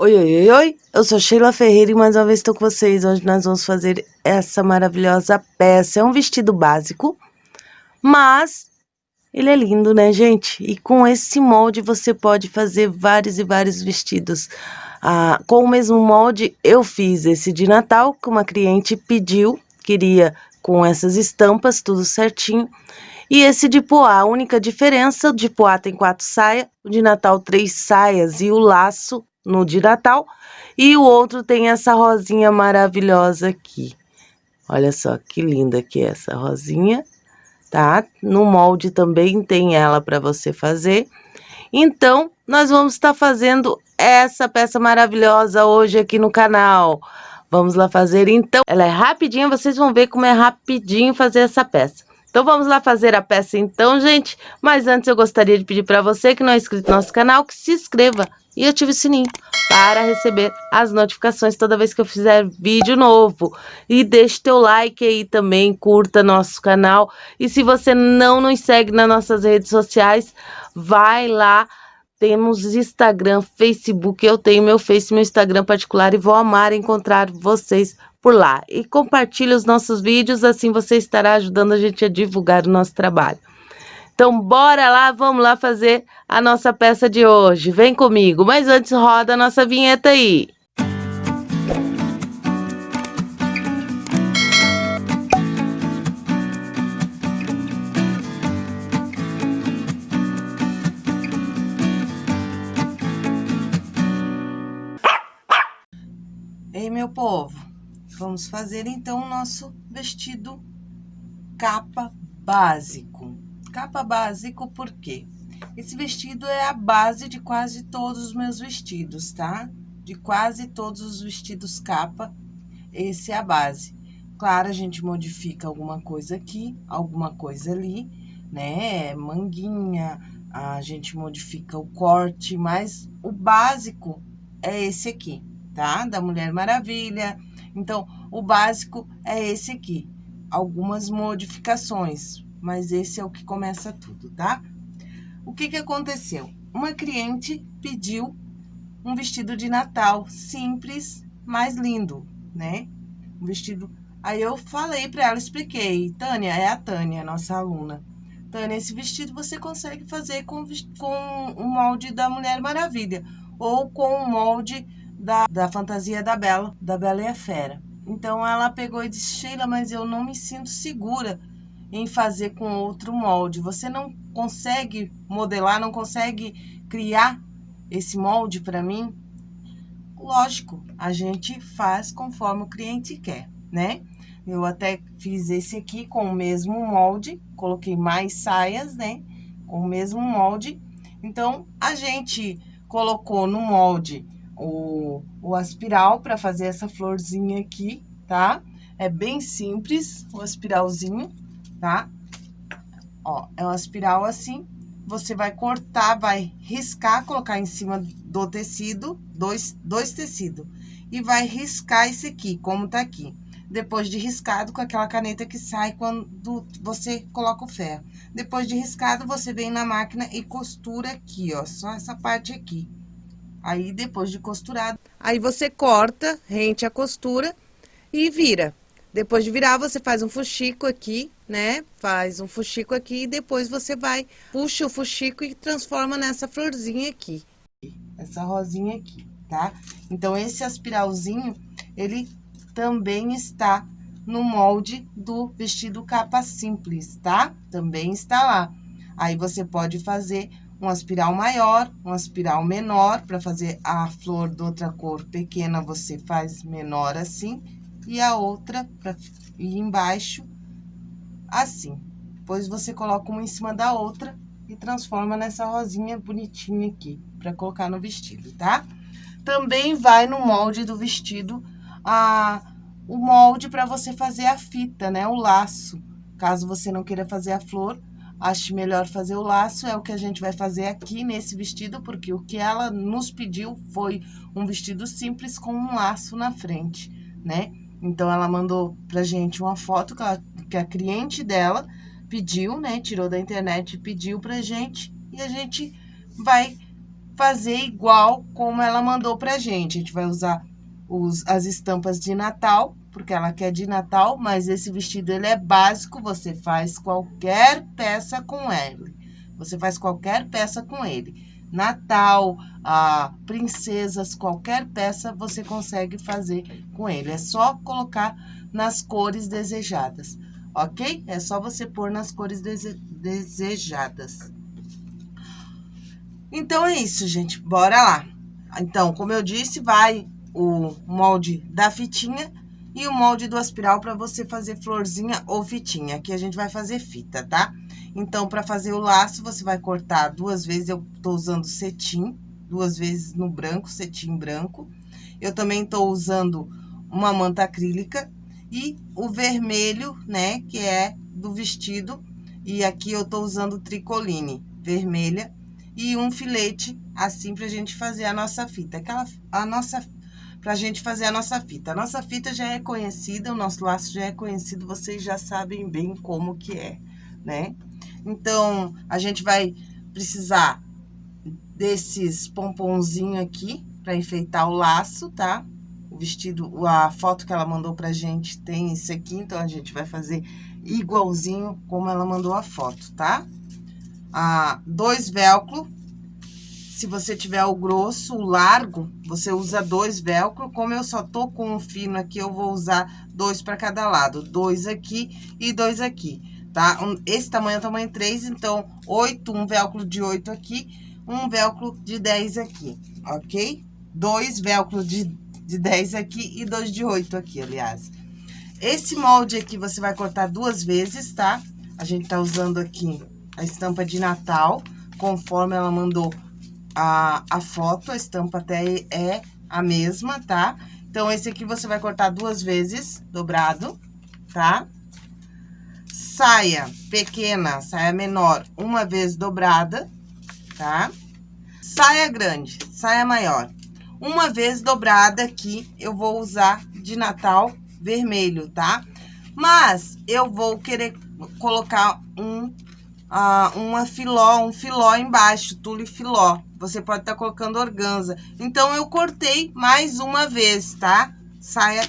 Oi, oi, oi, oi, eu sou Sheila Ferreira e mais uma vez estou com vocês. Hoje nós vamos fazer essa maravilhosa peça. É um vestido básico, mas ele é lindo, né, gente? E com esse molde você pode fazer vários e vários vestidos. Ah, com o mesmo molde, eu fiz esse de Natal, que uma cliente pediu, queria com essas estampas, tudo certinho. E esse de poá, a única diferença, o de poá tem quatro saias, o de Natal três saias e o laço no de Natal. E o outro tem essa rosinha maravilhosa aqui. Olha só que linda que é essa rosinha, tá? No molde também tem ela para você fazer. Então, nós vamos estar fazendo essa peça maravilhosa hoje aqui no canal. Vamos lá fazer então. Ela é rapidinha, vocês vão ver como é rapidinho fazer essa peça. Então vamos lá fazer a peça então, gente. Mas antes eu gostaria de pedir para você que não é inscrito no nosso canal, que se inscreva e ative o sininho para receber as notificações toda vez que eu fizer vídeo novo. E deixe teu like aí também, curta nosso canal. E se você não nos segue nas nossas redes sociais, vai lá. Temos Instagram, Facebook, eu tenho meu Face, meu Instagram particular e vou amar encontrar vocês por lá. E compartilhe os nossos vídeos, assim você estará ajudando a gente a divulgar o nosso trabalho. Então, bora lá, vamos lá fazer a nossa peça de hoje. Vem comigo, mas antes roda a nossa vinheta aí. Ei, meu povo, vamos fazer então o nosso vestido capa básico. Capa básico, por quê? Esse vestido é a base de quase todos os meus vestidos, tá? De quase todos os vestidos capa, esse é a base. Claro, a gente modifica alguma coisa aqui, alguma coisa ali, né? Manguinha, a gente modifica o corte, mas o básico é esse aqui, tá? Da Mulher Maravilha. Então, o básico é esse aqui. Algumas modificações, mas esse é o que começa tudo, tá? O que que aconteceu? Uma cliente pediu um vestido de Natal simples, mas lindo, né? Um vestido. Aí eu falei para ela, expliquei. Tânia, é a Tânia, nossa aluna. Tânia, esse vestido você consegue fazer com, com o molde da Mulher Maravilha ou com o molde da, da fantasia da Bela, da Bela e a Fera. Então ela pegou e disse: Sheila, mas eu não me sinto segura em fazer com outro molde. Você não consegue modelar, não consegue criar esse molde para mim? Lógico, a gente faz conforme o cliente quer, né? Eu até fiz esse aqui com o mesmo molde, coloquei mais saias, né? Com o mesmo molde. Então, a gente colocou no molde o, o aspiral para fazer essa florzinha aqui, tá? É bem simples o aspiralzinho tá? Ó, é uma espiral assim, você vai cortar, vai riscar, colocar em cima do tecido, dois, dois tecidos, e vai riscar esse aqui, como tá aqui. Depois de riscado, com aquela caneta que sai quando você coloca o ferro. Depois de riscado, você vem na máquina e costura aqui, ó, só essa parte aqui. Aí, depois de costurado... Aí, você corta, rente a costura e vira. Depois de virar, você faz um fuxico aqui, né? Faz um fuxico aqui e depois você vai, puxa o fuxico e transforma nessa florzinha aqui. Essa rosinha aqui, tá? Então, esse aspiralzinho, ele também está no molde do vestido capa simples, tá? Também está lá. Aí, você pode fazer um aspiral maior, um aspiral menor, para fazer a flor de outra cor pequena, você faz menor assim, e a outra para ir embaixo, assim. Depois, você coloca uma em cima da outra e transforma nessa rosinha bonitinha aqui, para colocar no vestido, tá? Também vai no molde do vestido a, o molde para você fazer a fita, né? O laço. Caso você não queira fazer a flor, ache melhor fazer o laço, é o que a gente vai fazer aqui nesse vestido, porque o que ela nos pediu foi um vestido simples com um laço na frente, né? Então, ela mandou pra gente uma foto que, ela, que a cliente dela pediu, né? Tirou da internet e pediu pra gente. E a gente vai fazer igual como ela mandou pra gente. A gente vai usar os, as estampas de Natal, porque ela quer de Natal, mas esse vestido ele é básico, você faz qualquer peça com ele. Você faz qualquer peça com ele. Natal, ah, princesas, qualquer peça você consegue fazer com ele. É só colocar nas cores desejadas, ok? É só você pôr nas cores dese desejadas. Então, é isso, gente. Bora lá. Então, como eu disse, vai o molde da fitinha e o molde do aspiral para você fazer florzinha ou fitinha. Aqui a gente vai fazer fita, tá? Então, para fazer o laço, você vai cortar duas vezes, eu tô usando cetim, duas vezes no branco, cetim branco. Eu também tô usando uma manta acrílica e o vermelho, né, que é do vestido. E aqui eu tô usando tricoline vermelha e um filete, assim, pra gente fazer a nossa fita. Aquela, a nossa para a gente fazer a nossa fita. A nossa fita já é conhecida, o nosso laço já é conhecido, vocês já sabem bem como que é, né? Então, a gente vai precisar desses pomponzinhos aqui para enfeitar o laço, tá? O vestido, a foto que ela mandou pra gente tem esse aqui, então a gente vai fazer igualzinho como ela mandou a foto, tá? Ah, dois velcro se você tiver o grosso, o largo, você usa dois velcro. Como eu só tô com um fino aqui, eu vou usar dois para cada lado. Dois aqui e dois aqui, tá? Esse tamanho é o tamanho 3, então, oito, um velcro de oito aqui, um velcro de 10 aqui, ok? Dois velcros de, de 10 aqui e dois de oito aqui, aliás. Esse molde aqui você vai cortar duas vezes, tá? A gente tá usando aqui a estampa de Natal, conforme ela mandou a, a foto, a estampa até é a mesma, tá? Então, esse aqui você vai cortar duas vezes, dobrado, tá? Saia pequena, saia menor, uma vez dobrada, tá? Saia grande, saia maior. Uma vez dobrada aqui, eu vou usar de Natal vermelho, tá? Mas, eu vou querer colocar um, uh, uma filó, um filó embaixo, tule filó, você pode estar tá colocando organza. Então, eu cortei mais uma vez, tá? Saia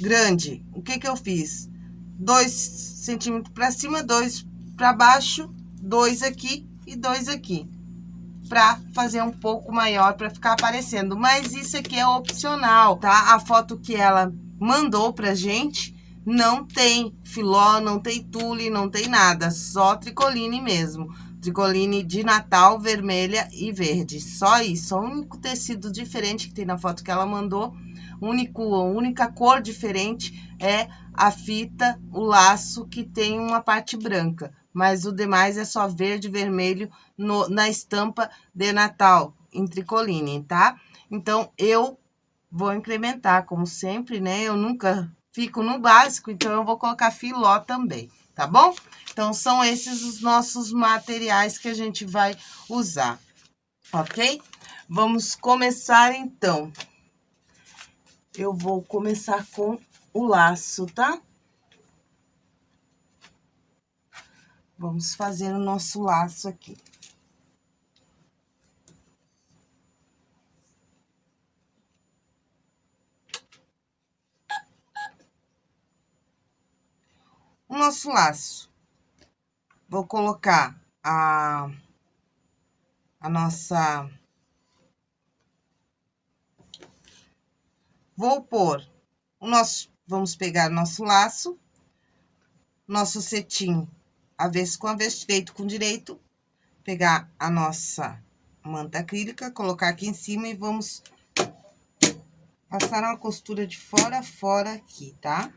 grande. O que que eu fiz? Dois centímetros para cima, dois para baixo, dois aqui e dois aqui. Pra fazer um pouco maior, para ficar aparecendo. Mas isso aqui é opcional, tá? A foto que ela mandou pra gente não tem filó, não tem tule, não tem nada. Só tricoline mesmo tricoline de Natal, vermelha e verde. Só isso, o único tecido diferente que tem na foto que ela mandou, único, a única cor diferente é a fita, o laço que tem uma parte branca. Mas o demais é só verde e vermelho no, na estampa de Natal, em tricoline, tá? Então, eu vou incrementar, como sempre, né? Eu nunca fico no básico, então eu vou colocar filó também tá bom? Então, são esses os nossos materiais que a gente vai usar, ok? Vamos começar, então. Eu vou começar com o laço, tá? Vamos fazer o nosso laço aqui. o nosso laço. Vou colocar a, a nossa... Vou pôr o nosso... Vamos pegar nosso laço, nosso cetim avesso com avesso, direito com direito, pegar a nossa manta acrílica, colocar aqui em cima e vamos passar uma costura de fora a fora aqui, tá?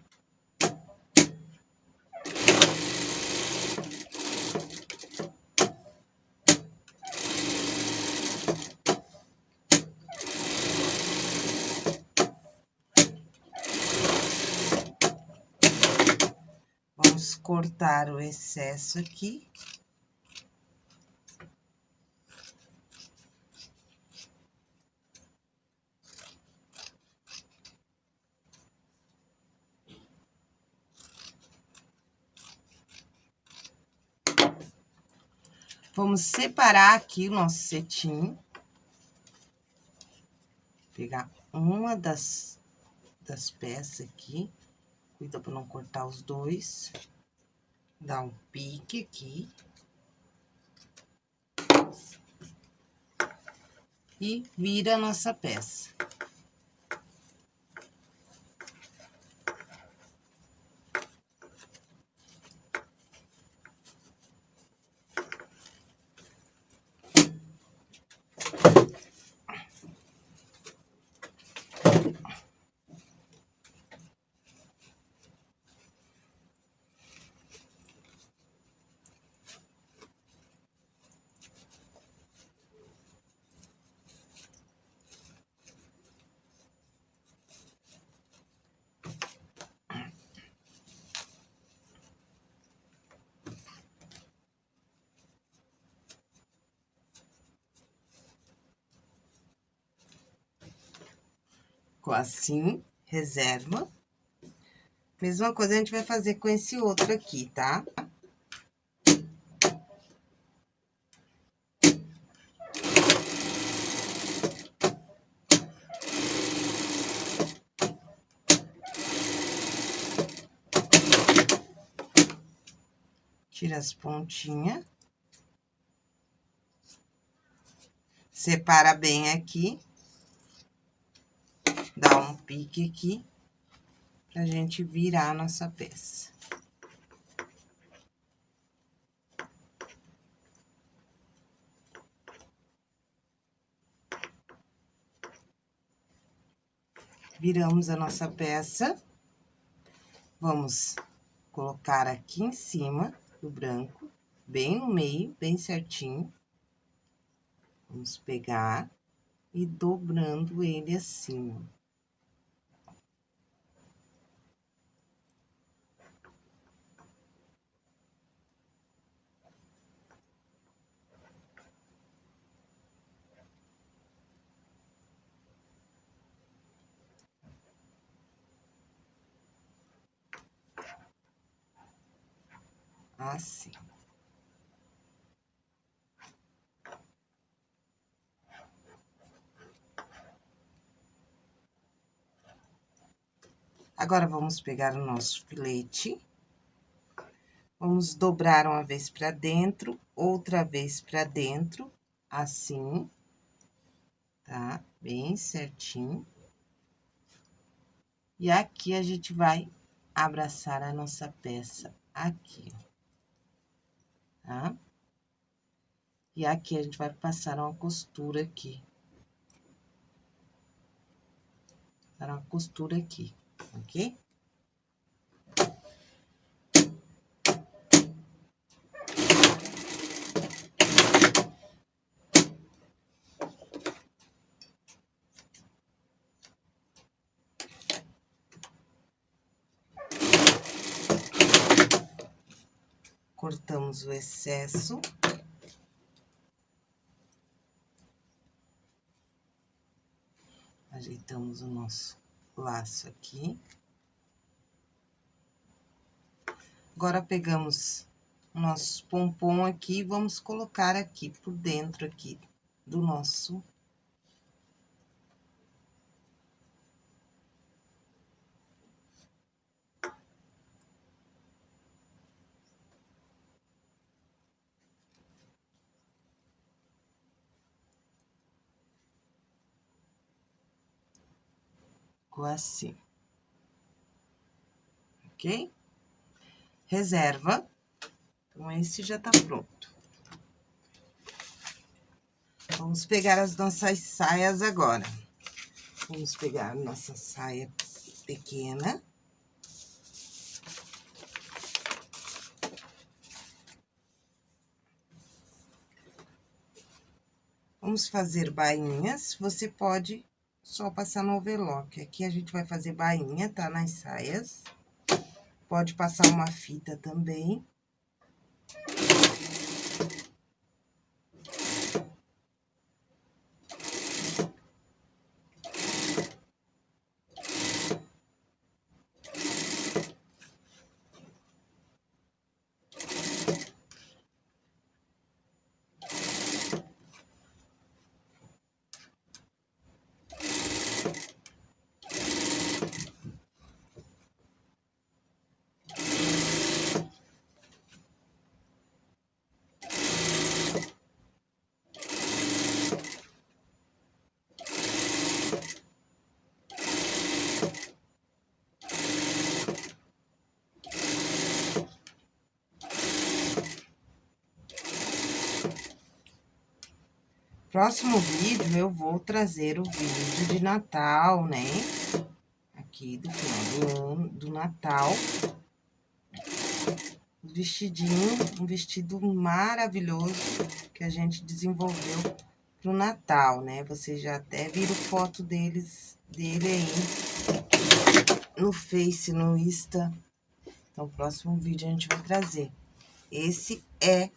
Cortar o excesso aqui. Vamos separar aqui o nosso cetim. Pegar uma das, das peças aqui, cuida pra não cortar os dois. Dá um pique aqui. E vira a nossa peça. Ficou assim, reserva. Mesma coisa a gente vai fazer com esse outro aqui, tá? Tira as pontinhas. Separa bem aqui pique aqui, pra gente virar a nossa peça. Viramos a nossa peça. Vamos colocar aqui em cima do branco, bem no meio, bem certinho. Vamos pegar e dobrando ele assim, ó. Assim. Agora, vamos pegar o nosso filete. Vamos dobrar uma vez pra dentro, outra vez pra dentro, assim. Tá? Bem certinho. E aqui, a gente vai abraçar a nossa peça aqui, ó tá? E aqui a gente vai passar uma costura aqui. Passar uma costura aqui, ok? O excesso. Ajeitamos o nosso laço aqui. Agora, pegamos nosso pompom aqui e vamos colocar aqui por dentro aqui do nosso assim. Ok? Reserva. Então, esse já tá pronto. Vamos pegar as nossas saias agora. Vamos pegar nossa saia pequena. Vamos fazer bainhas. Você pode só passar no overlock. Aqui a gente vai fazer bainha, tá? Nas saias. Pode passar uma fita também. Próximo vídeo, eu vou trazer o vídeo de Natal, né? Aqui do final do, do Natal. Vestidinho, um vestido maravilhoso que a gente desenvolveu pro Natal, né? Vocês já até viram foto deles, dele aí no Face, no Insta. Então, próximo vídeo a gente vai trazer. Esse é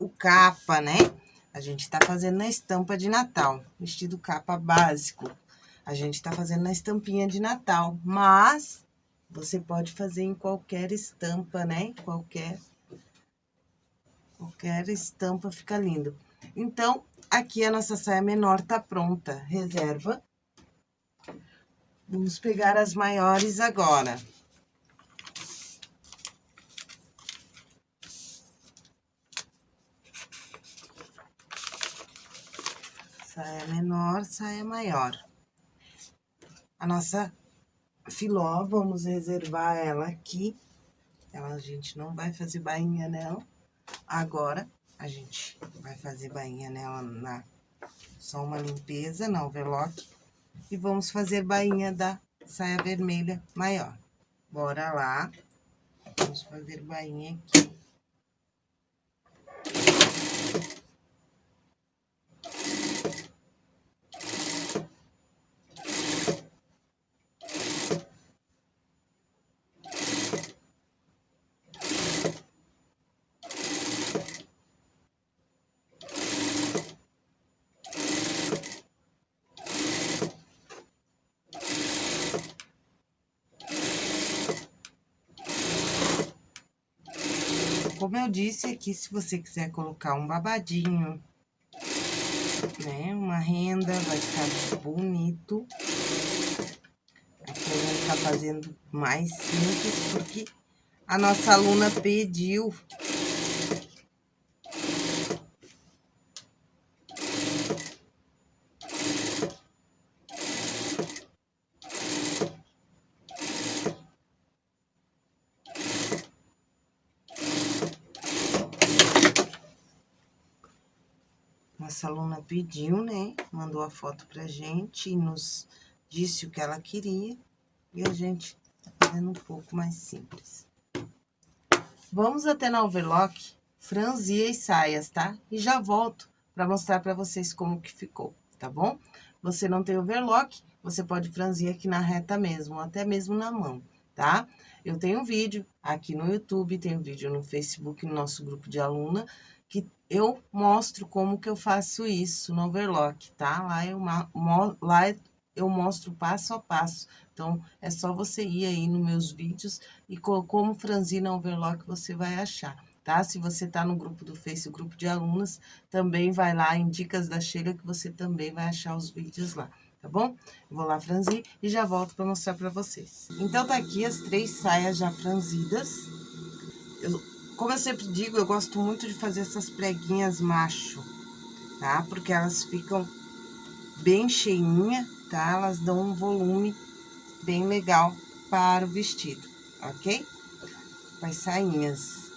o capa, né? A gente tá fazendo na estampa de Natal, vestido capa básico. A gente tá fazendo na estampinha de Natal, mas você pode fazer em qualquer estampa, né? Qualquer, qualquer estampa fica lindo. Então, aqui a nossa saia menor tá pronta. Reserva. Vamos pegar as maiores agora. Saia menor, saia maior. A nossa filó, vamos reservar ela aqui. Ela, a gente não vai fazer bainha nela. Agora, a gente vai fazer bainha nela na... Só uma limpeza na overlock. E vamos fazer bainha da saia vermelha maior. Bora lá. Vamos fazer bainha aqui. Como eu disse aqui, se você quiser colocar um babadinho, né, uma renda, vai ficar bonito. Aqui eu vou estar fazendo mais simples, porque a nossa aluna pediu Nossa aluna pediu, né? Mandou a foto pra gente e nos disse o que ela queria. E a gente tá fazendo um pouco mais simples. Vamos até na overlock, franzir as saias, tá? E já volto pra mostrar pra vocês como que ficou, tá bom? Você não tem overlock, você pode franzir aqui na reta mesmo, até mesmo na mão, tá? Eu tenho vídeo aqui no YouTube, tenho vídeo no Facebook, no nosso grupo de aluna, que eu mostro como que eu faço isso no overlock, tá? Lá eu, lá eu mostro passo a passo. Então, é só você ir aí nos meus vídeos e como franzir na overlock você vai achar, tá? Se você tá no grupo do Face, o grupo de alunas, também vai lá em Dicas da Sheila que você também vai achar os vídeos lá, tá bom? Eu vou lá franzir e já volto para mostrar para vocês. Então, tá aqui as três saias já franzidas. Eu como eu sempre digo, eu gosto muito de fazer essas preguinhas macho, tá? Porque elas ficam bem cheinha, tá? Elas dão um volume bem legal para o vestido, ok? As sainhas.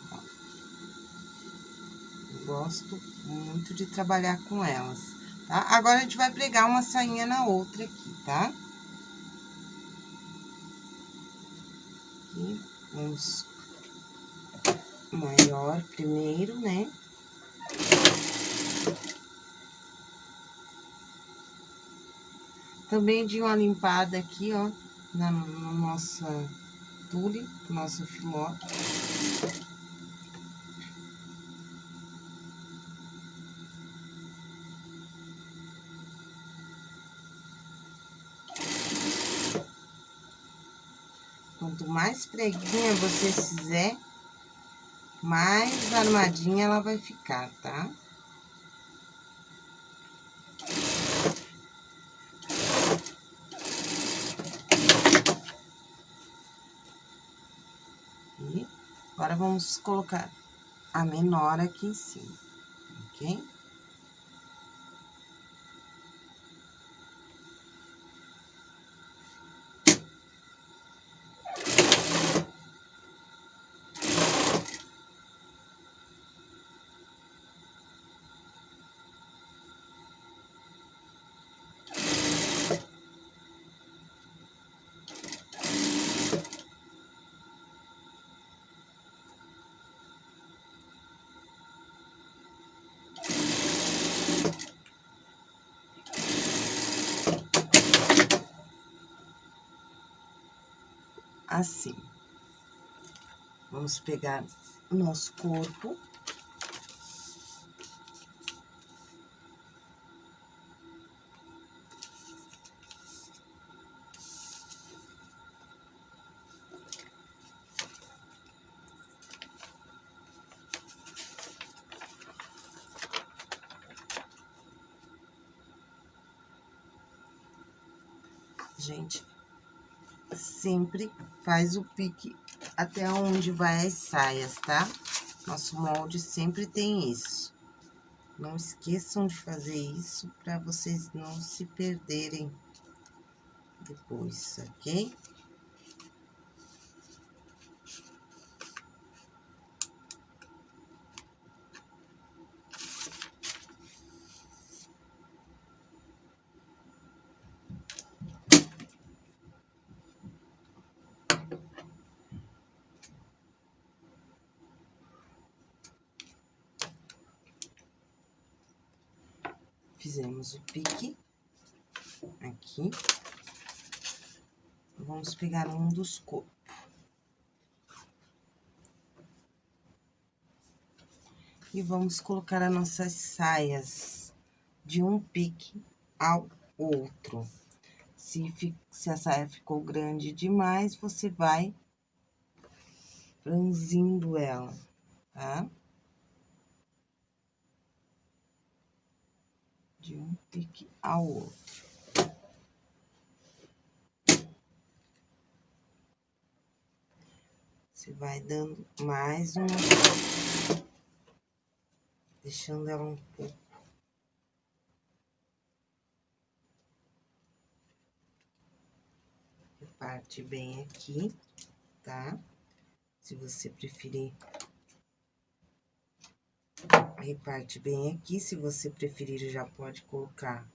Eu gosto muito de trabalhar com elas, tá? Agora, a gente vai pregar uma sainha na outra aqui, tá? Aqui, vamos maior primeiro, né? Também de uma limpada aqui, ó, na, na nossa tule, nosso filó. Quanto mais preguinha você fizer, mais armadinha ela vai ficar, tá? E agora, vamos colocar a menor aqui em cima, ok? Assim. Vamos pegar o nosso corpo. Gente, sempre faz o pique até onde vai as saias, tá? Nosso molde sempre tem isso. Não esqueçam de fazer isso para vocês não se perderem depois, ok? fizemos o pique aqui. Pegar um dos corpos. E vamos colocar as nossas saias de um pique ao outro. Se, se a saia ficou grande demais, você vai franzindo ela, tá? de um pique ao outro. Você vai dando mais uma, deixando ela um pouco. Reparte bem aqui, tá? Se você preferir reparte bem aqui, se você preferir, já pode colocar,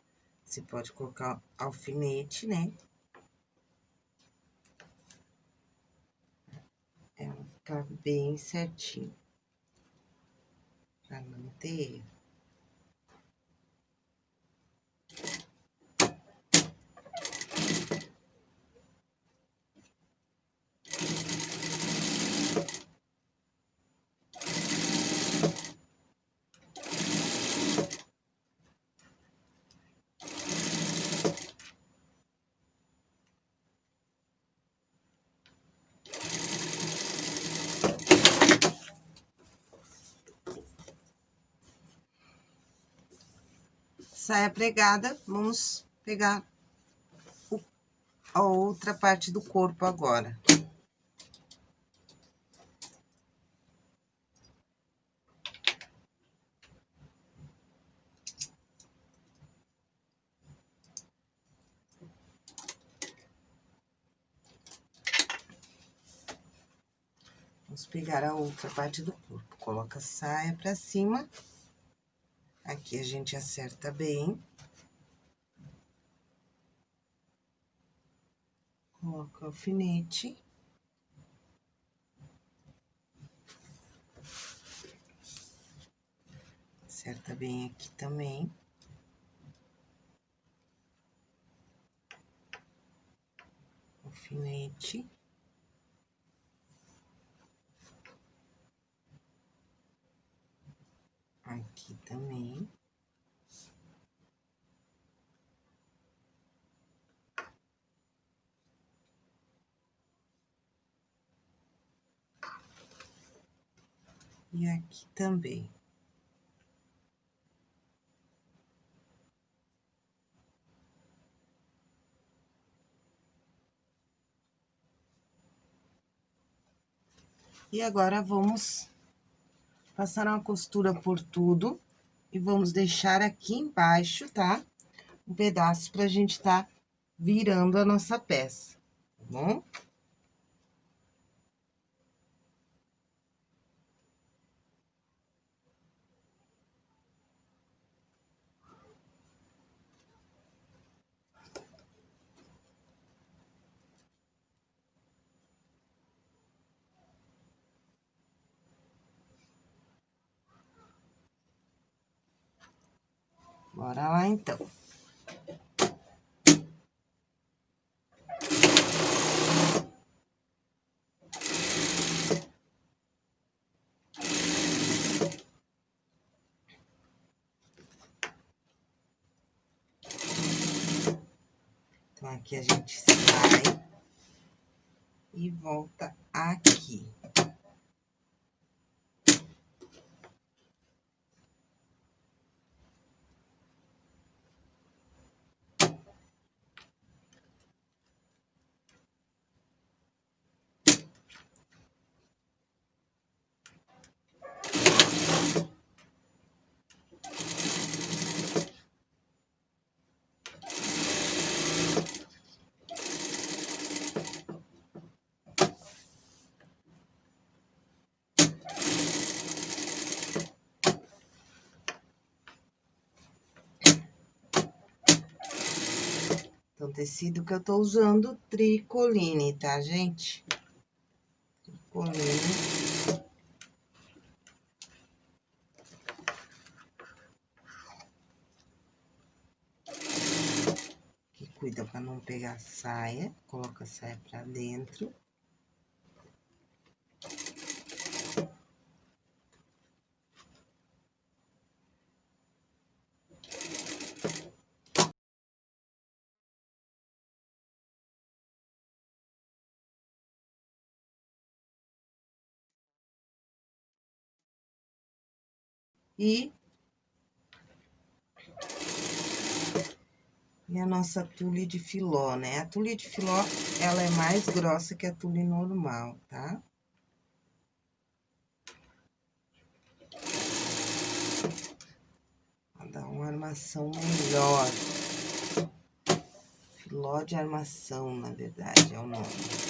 você pode colocar alfinete, né? É, ficar bem certinho, pra não saia pregada, vamos pegar o, a outra parte do corpo agora. Vamos pegar a outra parte do corpo, coloca a saia pra cima. Aqui a gente acerta bem. Coloca o alfinete. Acerta bem aqui também. Alfinete. Aqui também. E aqui também. E agora, vamos passar uma costura por tudo e vamos deixar aqui embaixo, tá? Um pedaço pra gente tá virando a nossa peça, tá bom? Bora lá, então. Que a gente sai e volta aqui. Então, tecido que eu tô usando, tricoline, tá, gente? Tricoline. Que cuida pra não pegar saia, coloca a saia pra dentro. E... E a nossa tule de filó, né? A tule de filó, ela é mais grossa que a tule normal, tá? Pra dar uma armação melhor. Filó de armação, na verdade, é o nome.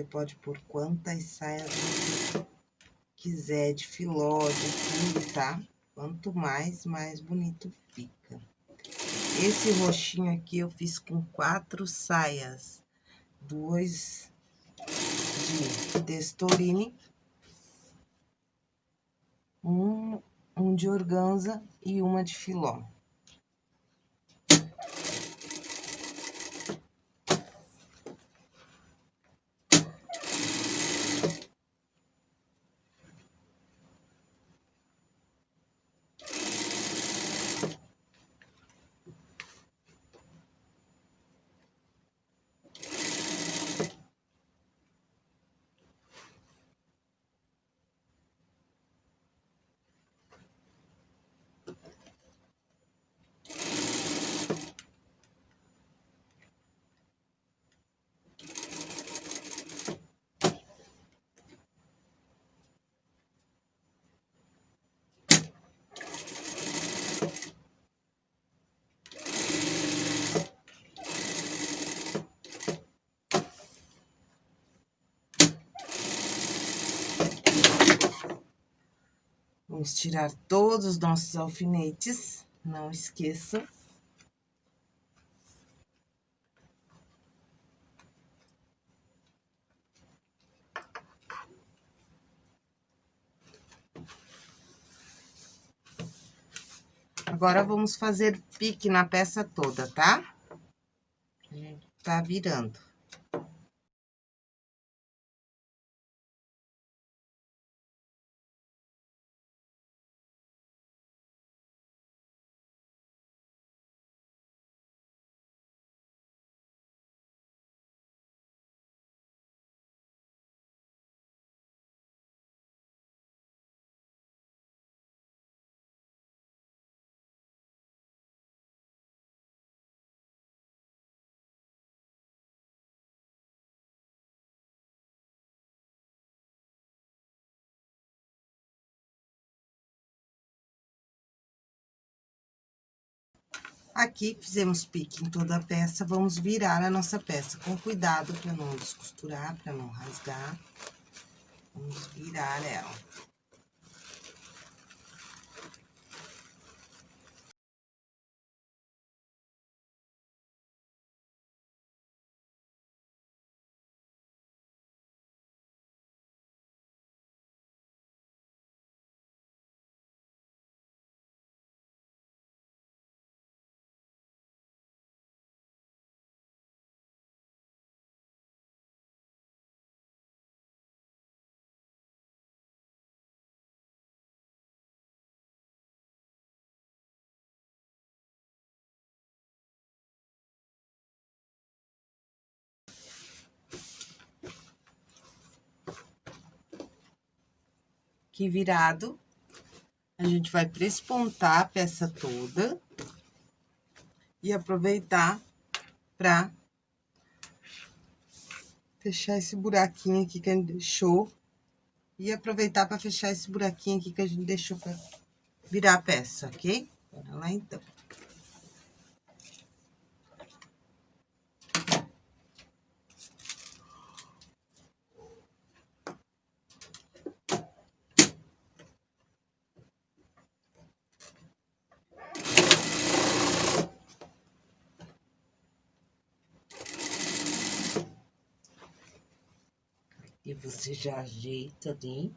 Você pode pôr quantas saias quiser, de filó, de tudo, tá? Quanto mais, mais bonito fica. Esse roxinho aqui eu fiz com quatro saias. Duas de testorine. Um, um de organza e uma de filó. Vamos tirar todos os nossos alfinetes, não esqueçam. Agora, vamos fazer pique na peça toda, tá? Tá virando. Aqui, fizemos pique em toda a peça, vamos virar a nossa peça com cuidado para não descosturar, para não rasgar. Vamos virar ela. Aqui virado, a gente vai prespontar a peça toda e aproveitar pra fechar esse buraquinho aqui que a gente deixou e aproveitar para fechar esse buraquinho aqui que a gente deixou para virar a peça, ok? Bora lá, então. E você já ajeita ali.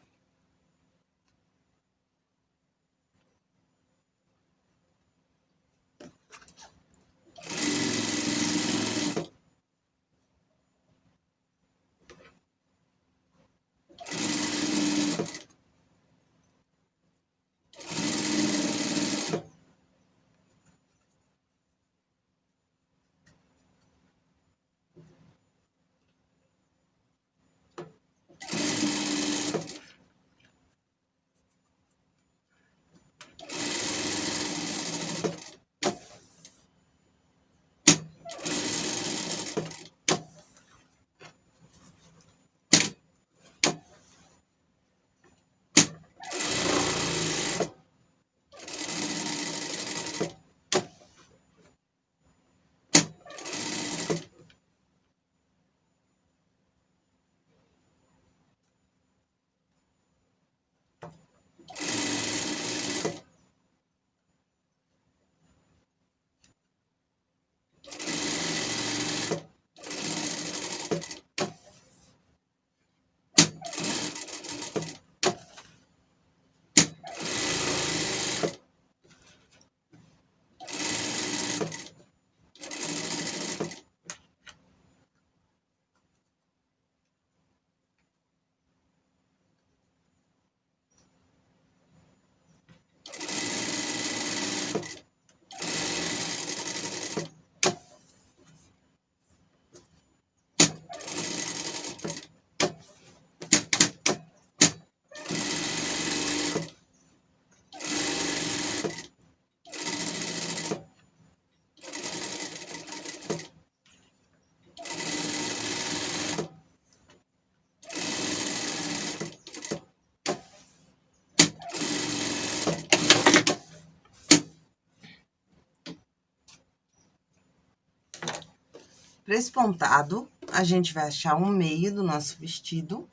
Prespontado, a gente vai achar um meio do nosso vestido.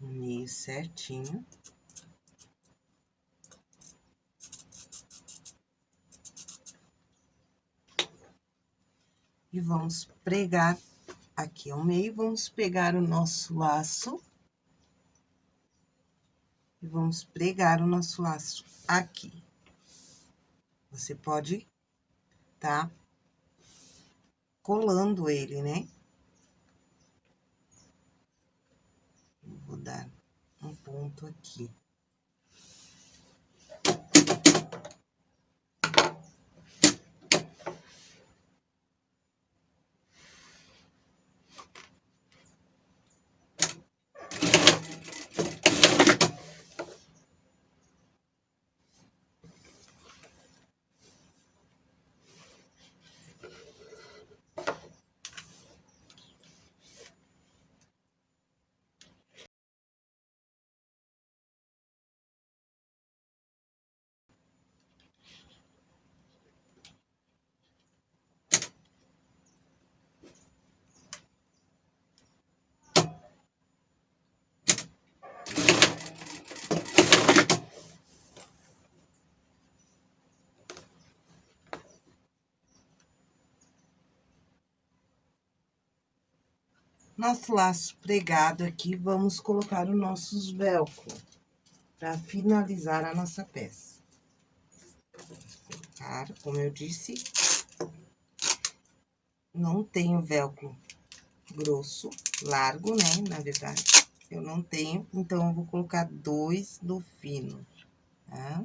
meio certinho. E vamos pregar aqui ao meio, vamos pegar o nosso laço. E vamos pregar o nosso laço aqui. Você pode tá colando ele, né? Vou dar um ponto aqui. Nosso laço pregado aqui, vamos colocar os nossos velcro para finalizar a nossa peça. Colocar, como eu disse, não tenho velcro grosso, largo, né, na verdade. Eu não tenho, então eu vou colocar dois do fino, tá?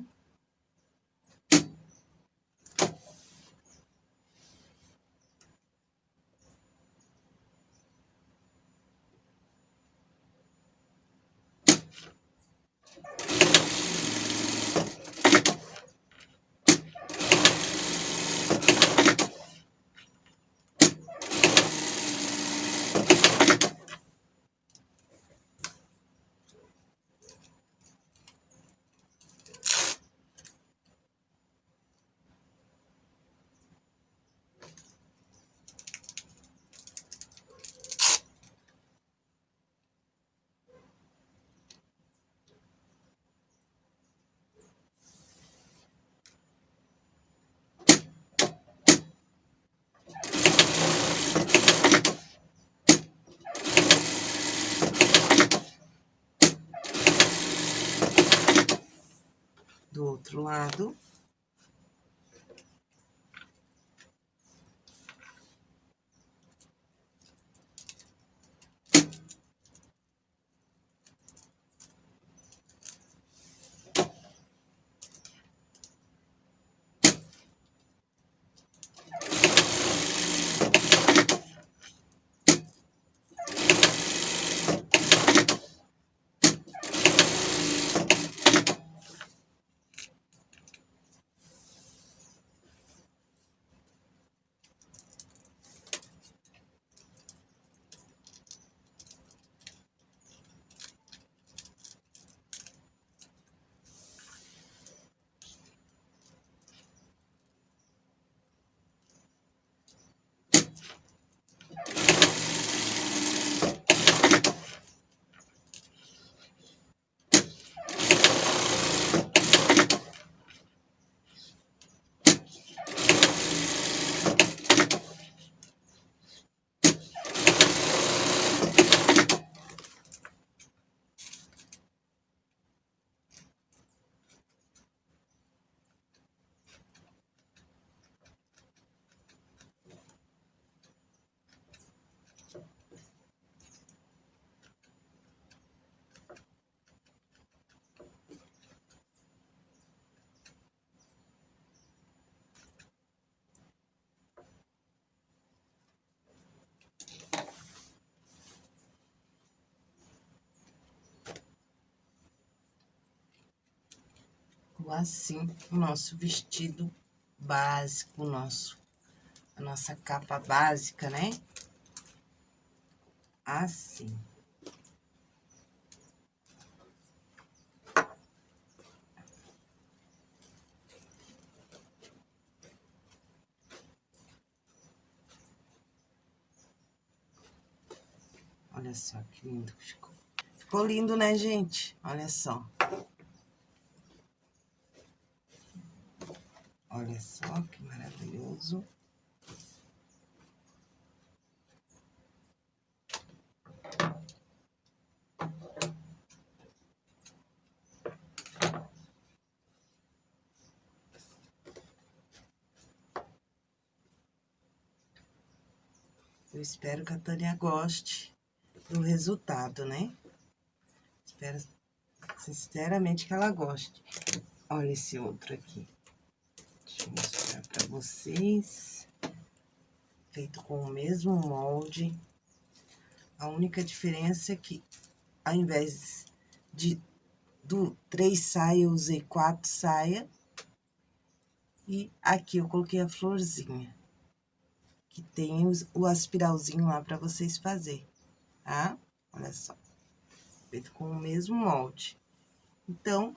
Outro lado. Assim o nosso vestido básico, nosso, a nossa capa básica, né? Assim. Olha só que lindo que ficou. Ficou lindo, né, gente? Olha só. Olha só que maravilhoso. Eu espero que a Tânia goste do resultado, né? Espero sinceramente que ela goste. Olha esse outro aqui. Deixa eu mostrar pra vocês. Feito com o mesmo molde. A única diferença é que, ao invés de do três saia, eu usei quatro saia. E aqui eu coloquei a florzinha. Que tem o aspiralzinho lá pra vocês fazerem, tá? Olha só. Feito com o mesmo molde. Então,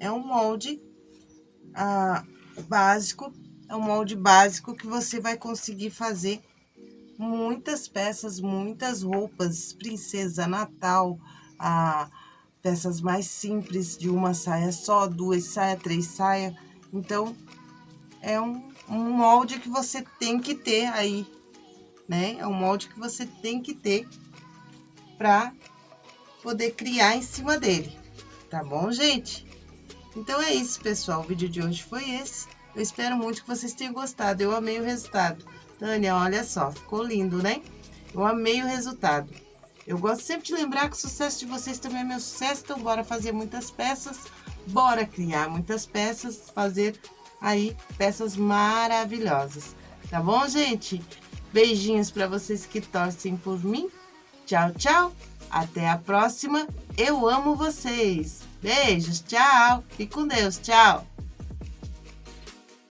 é um molde... Ah, básico, é um molde básico que você vai conseguir fazer muitas peças, muitas roupas, princesa, natal, a, peças mais simples de uma saia só, duas saias, três saias. Então, é um, um molde que você tem que ter aí, né? É um molde que você tem que ter para poder criar em cima dele, tá bom, gente? Então é isso, pessoal. O vídeo de hoje foi esse. Eu espero muito que vocês tenham gostado. Eu amei o resultado. Tânia, olha só, ficou lindo, né? Eu amei o resultado. Eu gosto sempre de lembrar que o sucesso de vocês também é meu sucesso, então bora fazer muitas peças, bora criar muitas peças, fazer aí peças maravilhosas. Tá bom, gente? Beijinhos para vocês que torcem por mim. Tchau, tchau. Até a próxima. Eu amo vocês. Beijos, tchau. Fique com Deus, tchau.